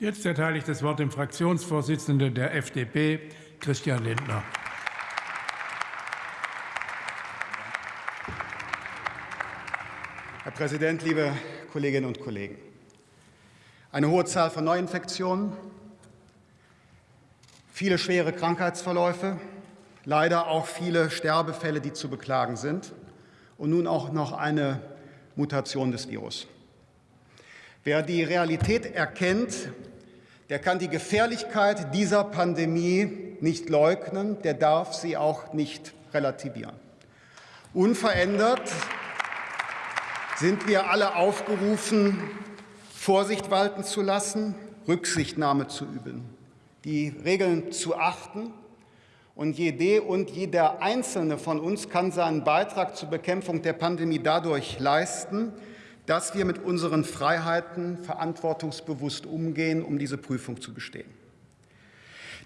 Jetzt erteile ich das Wort dem Fraktionsvorsitzenden der FDP, Christian Lindner. Herr Präsident, liebe Kolleginnen und Kollegen! Eine hohe Zahl von Neuinfektionen, viele schwere Krankheitsverläufe, leider auch viele Sterbefälle, die zu beklagen sind, und nun auch noch eine Mutation des Virus. Wer die Realität erkennt, der kann die Gefährlichkeit dieser Pandemie nicht leugnen, der darf sie auch nicht relativieren. Unverändert sind wir alle aufgerufen, Vorsicht walten zu lassen, Rücksichtnahme zu üben, die Regeln zu achten. Und jede und jeder Einzelne von uns kann seinen Beitrag zur Bekämpfung der Pandemie dadurch leisten, dass wir mit unseren Freiheiten verantwortungsbewusst umgehen, um diese Prüfung zu bestehen.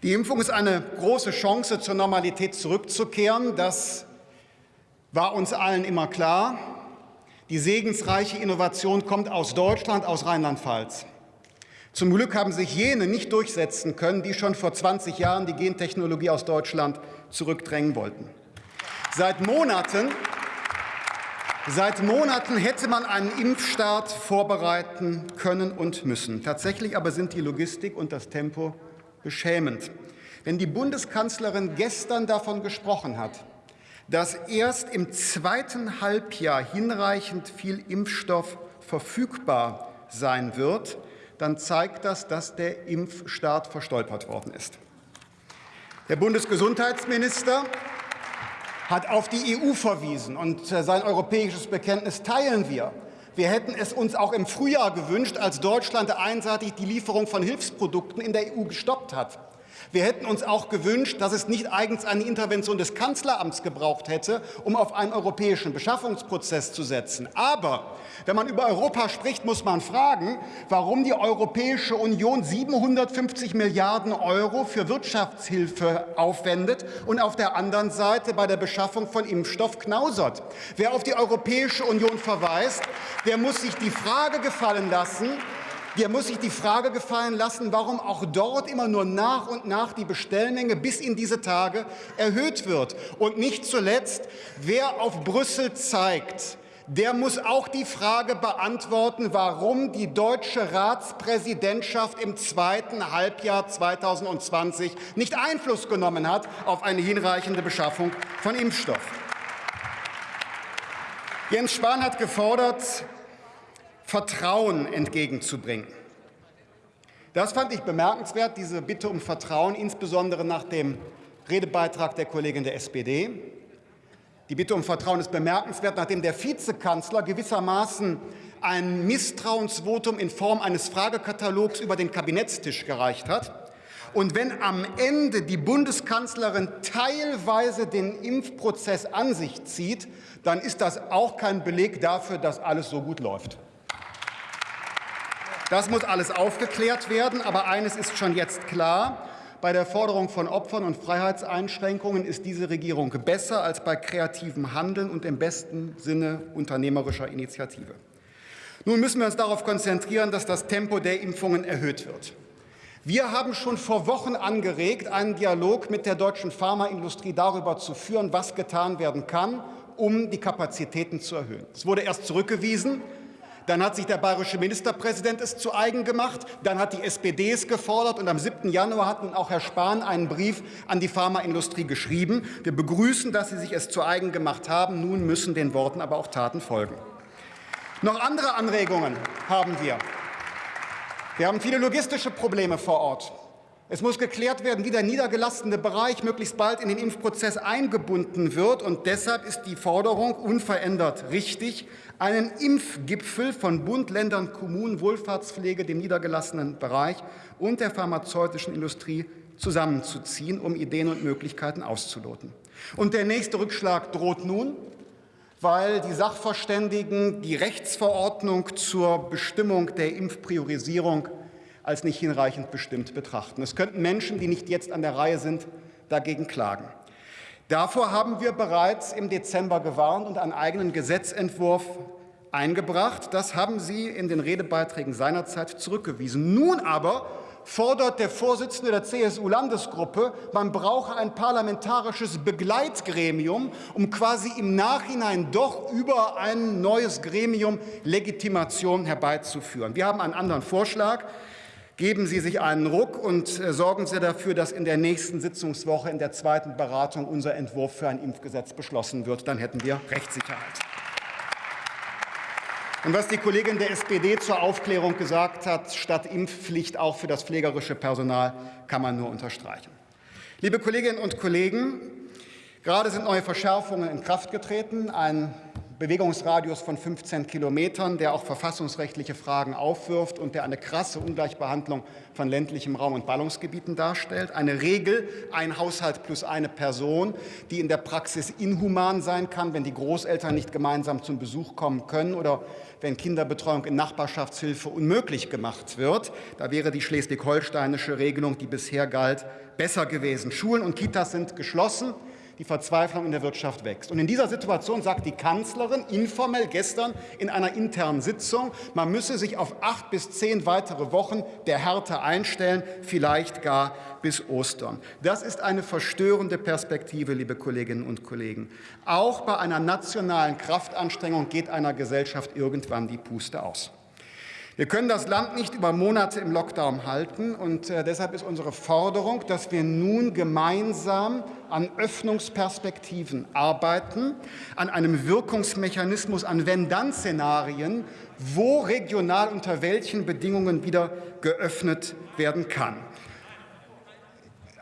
Die Impfung ist eine große Chance, zur Normalität zurückzukehren. Das war uns allen immer klar. Die segensreiche Innovation kommt aus Deutschland, aus Rheinland-Pfalz. Zum Glück haben sich jene nicht durchsetzen können, die schon vor 20 Jahren die Gentechnologie aus Deutschland zurückdrängen wollten. Seit Monaten, seit Monaten hätte man einen Impfstart vorbereiten können und müssen. Tatsächlich aber sind die Logistik und das Tempo beschämend. Wenn die Bundeskanzlerin gestern davon gesprochen hat, dass erst im zweiten Halbjahr hinreichend viel Impfstoff verfügbar sein wird, dann zeigt das, dass der Impfstart verstolpert worden ist. Der Bundesgesundheitsminister hat auf die EU verwiesen, und äh, sein europäisches Bekenntnis teilen wir. Wir hätten es uns auch im Frühjahr gewünscht, als Deutschland einseitig die Lieferung von Hilfsprodukten in der EU gestoppt hat. Wir hätten uns auch gewünscht, dass es nicht eigens eine Intervention des Kanzleramts gebraucht hätte, um auf einen europäischen Beschaffungsprozess zu setzen. Aber wenn man über Europa spricht, muss man fragen, warum die Europäische Union 750 Milliarden Euro für Wirtschaftshilfe aufwendet und auf der anderen Seite bei der Beschaffung von Impfstoff knausert. Wer auf die Europäische Union verweist, der muss sich die Frage gefallen lassen, der muss sich die Frage gefallen lassen, warum auch dort immer nur nach und nach die Bestellmenge bis in diese Tage erhöht wird. Und nicht zuletzt, wer auf Brüssel zeigt, der muss auch die Frage beantworten, warum die deutsche Ratspräsidentschaft im zweiten Halbjahr 2020 nicht Einfluss genommen hat auf eine hinreichende Beschaffung von Impfstoff. Jens Spahn hat gefordert, Vertrauen entgegenzubringen. Das fand ich bemerkenswert, diese Bitte um Vertrauen, insbesondere nach dem Redebeitrag der Kollegin der SPD. Die Bitte um Vertrauen ist bemerkenswert, nachdem der Vizekanzler gewissermaßen ein Misstrauensvotum in Form eines Fragekatalogs über den Kabinettstisch gereicht hat. Und wenn am Ende die Bundeskanzlerin teilweise den Impfprozess an sich zieht, dann ist das auch kein Beleg dafür, dass alles so gut läuft. Das muss alles aufgeklärt werden. Aber eines ist schon jetzt klar. Bei der Forderung von Opfern und Freiheitseinschränkungen ist diese Regierung besser als bei kreativem Handeln und im besten Sinne unternehmerischer Initiative. Nun müssen wir uns darauf konzentrieren, dass das Tempo der Impfungen erhöht wird. Wir haben schon vor Wochen angeregt, einen Dialog mit der deutschen Pharmaindustrie darüber zu führen, was getan werden kann, um die Kapazitäten zu erhöhen. Es wurde erst zurückgewiesen. Dann hat sich der bayerische Ministerpräsident es zu eigen gemacht. Dann hat die SPD es gefordert. Und am 7. Januar hat nun auch Herr Spahn einen Brief an die Pharmaindustrie geschrieben. Wir begrüßen, dass Sie sich es zu eigen gemacht haben. Nun müssen den Worten aber auch Taten folgen. Noch andere Anregungen haben wir. Wir haben viele logistische Probleme vor Ort. Es muss geklärt werden, wie der niedergelassene Bereich möglichst bald in den Impfprozess eingebunden wird. Und deshalb ist die Forderung unverändert richtig, einen Impfgipfel von Bund, Ländern, Kommunen, Wohlfahrtspflege, dem niedergelassenen Bereich und der pharmazeutischen Industrie zusammenzuziehen, um Ideen und Möglichkeiten auszuloten. Und der nächste Rückschlag droht nun, weil die Sachverständigen die Rechtsverordnung zur Bestimmung der Impfpriorisierung als nicht hinreichend bestimmt betrachten. Es könnten Menschen, die nicht jetzt an der Reihe sind, dagegen klagen. Davor haben wir bereits im Dezember gewarnt und einen eigenen Gesetzentwurf eingebracht. Das haben Sie in den Redebeiträgen seinerzeit zurückgewiesen. Nun aber fordert der Vorsitzende der CSU-Landesgruppe, man brauche ein parlamentarisches Begleitgremium, um quasi im Nachhinein doch über ein neues Gremium Legitimation herbeizuführen. Wir haben einen anderen Vorschlag. Geben Sie sich einen Ruck und äh, sorgen Sie dafür, dass in der nächsten Sitzungswoche in der zweiten Beratung unser Entwurf für ein Impfgesetz beschlossen wird. Dann hätten wir Rechtssicherheit. Und was die Kollegin der SPD zur Aufklärung gesagt hat, statt Impfpflicht auch für das pflegerische Personal, kann man nur unterstreichen. Liebe Kolleginnen und Kollegen, gerade sind neue Verschärfungen in Kraft getreten. Ein Bewegungsradius von 15 Kilometern, der auch verfassungsrechtliche Fragen aufwirft und der eine krasse Ungleichbehandlung von ländlichem Raum und Ballungsgebieten darstellt. Eine Regel, ein Haushalt plus eine Person, die in der Praxis inhuman sein kann, wenn die Großeltern nicht gemeinsam zum Besuch kommen können oder wenn Kinderbetreuung in Nachbarschaftshilfe unmöglich gemacht wird. Da wäre die schleswig-holsteinische Regelung, die bisher galt, besser gewesen. Schulen und Kitas sind geschlossen die Verzweiflung in der Wirtschaft wächst. Und in dieser Situation sagt die Kanzlerin informell gestern in einer internen Sitzung, man müsse sich auf acht bis zehn weitere Wochen der Härte einstellen, vielleicht gar bis Ostern. Das ist eine verstörende Perspektive, liebe Kolleginnen und Kollegen. Auch bei einer nationalen Kraftanstrengung geht einer Gesellschaft irgendwann die Puste aus. Wir können das Land nicht über Monate im Lockdown halten. Und äh, deshalb ist unsere Forderung, dass wir nun gemeinsam an Öffnungsperspektiven arbeiten, an einem Wirkungsmechanismus, an Wenn-Dann-Szenarien, wo regional unter welchen Bedingungen wieder geöffnet werden kann.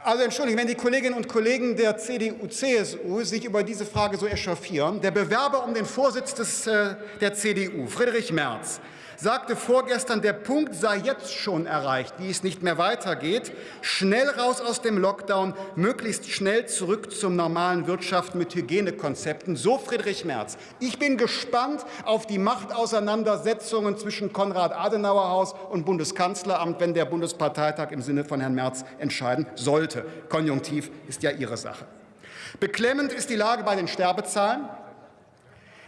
Also entschuldigen, wenn die Kolleginnen und Kollegen der CDU, CSU sich über diese Frage so echauffieren, der Bewerber um den Vorsitz des, äh, der CDU, Friedrich Merz, sagte vorgestern, der Punkt sei jetzt schon erreicht, wie es nicht mehr weitergeht. Schnell raus aus dem Lockdown, möglichst schnell zurück zum normalen Wirtschaft mit Hygienekonzepten. So Friedrich Merz. Ich bin gespannt auf die Machtauseinandersetzungen zwischen Konrad-Adenauer-Haus und Bundeskanzleramt, wenn der Bundesparteitag im Sinne von Herrn Merz entscheiden sollte. Konjunktiv ist ja Ihre Sache. Beklemmend ist die Lage bei den Sterbezahlen.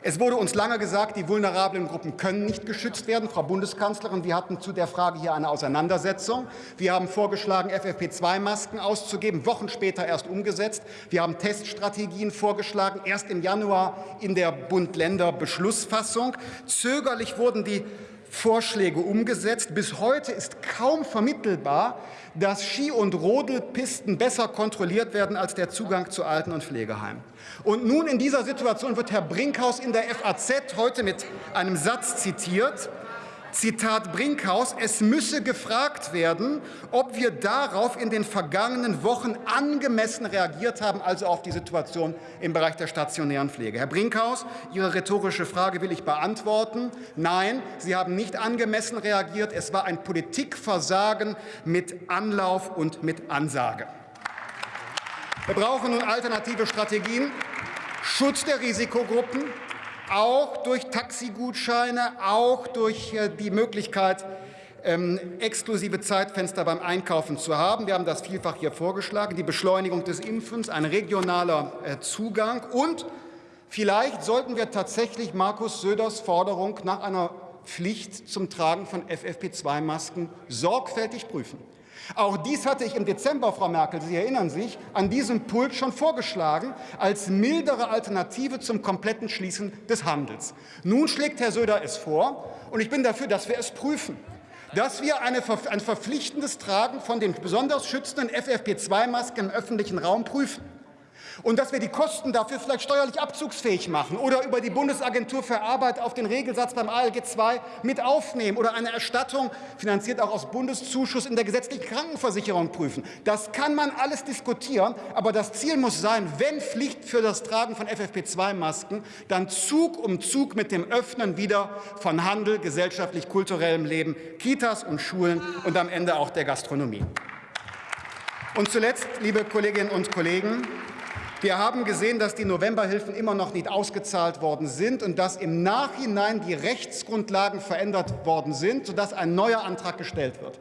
Es wurde uns lange gesagt, die vulnerablen Gruppen können nicht geschützt werden. Frau Bundeskanzlerin, wir hatten zu der Frage hier eine Auseinandersetzung. Wir haben vorgeschlagen, FFP2-Masken auszugeben, Wochen später erst umgesetzt. Wir haben Teststrategien vorgeschlagen, erst im Januar in der Bund-Länder-Beschlussfassung. Zögerlich wurden die Vorschläge umgesetzt. Bis heute ist kaum vermittelbar, dass Ski- und Rodelpisten besser kontrolliert werden als der Zugang zu Alten- und Pflegeheimen. Und nun in dieser Situation wird Herr Brinkhaus in der FAZ heute mit einem Satz zitiert, Zitat Brinkhaus, es müsse gefragt werden, ob wir darauf in den vergangenen Wochen angemessen reagiert haben, also auf die Situation im Bereich der stationären Pflege. Herr Brinkhaus, Ihre rhetorische Frage will ich beantworten. Nein, Sie haben nicht angemessen reagiert. Es war ein Politikversagen mit Anlauf und mit Ansage. Wir brauchen nun alternative Strategien, Schutz der Risikogruppen, auch durch Taxigutscheine, auch durch äh, die Möglichkeit, ähm, exklusive Zeitfenster beim Einkaufen zu haben. Wir haben das vielfach hier vorgeschlagen, die Beschleunigung des Impfens, ein regionaler äh, Zugang und vielleicht sollten wir tatsächlich Markus Söders Forderung nach einer Pflicht zum Tragen von FFP2-Masken sorgfältig prüfen. Auch dies hatte ich im Dezember, Frau Merkel, Sie erinnern sich, an diesem Pult schon vorgeschlagen, als mildere Alternative zum kompletten Schließen des Handels. Nun schlägt Herr Söder es vor, und ich bin dafür, dass wir es prüfen dass wir eine, ein verpflichtendes Tragen von den besonders schützenden FFP2-Masken im öffentlichen Raum prüfen und dass wir die Kosten dafür vielleicht steuerlich abzugsfähig machen oder über die Bundesagentur für Arbeit auf den Regelsatz beim ALG II mit aufnehmen oder eine Erstattung, finanziert auch aus Bundeszuschuss, in der gesetzlichen Krankenversicherung prüfen. Das kann man alles diskutieren, aber das Ziel muss sein, wenn Pflicht für das Tragen von FFP2-Masken, dann Zug um Zug mit dem Öffnen wieder von Handel, gesellschaftlich-kulturellem Leben, Kitas und Schulen und am Ende auch der Gastronomie. Und zuletzt, liebe Kolleginnen und Kollegen, wir haben gesehen, dass die Novemberhilfen immer noch nicht ausgezahlt worden sind und dass im Nachhinein die Rechtsgrundlagen verändert worden sind, sodass ein neuer Antrag gestellt wird.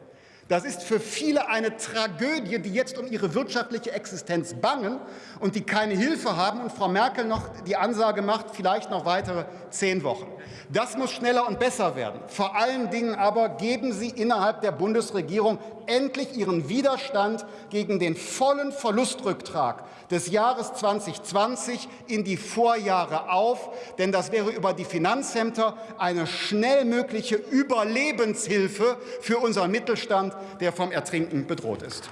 Das ist für viele eine Tragödie, die jetzt um ihre wirtschaftliche Existenz bangen und die keine Hilfe haben. Und Frau Merkel noch die Ansage macht, vielleicht noch weitere zehn Wochen. Das muss schneller und besser werden. Vor allen Dingen aber geben Sie innerhalb der Bundesregierung endlich Ihren Widerstand gegen den vollen Verlustrücktrag des Jahres 2020 in die Vorjahre auf. Denn das wäre über die Finanzämter eine schnell mögliche Überlebenshilfe für unseren Mittelstand, der vom Ertrinken bedroht ist.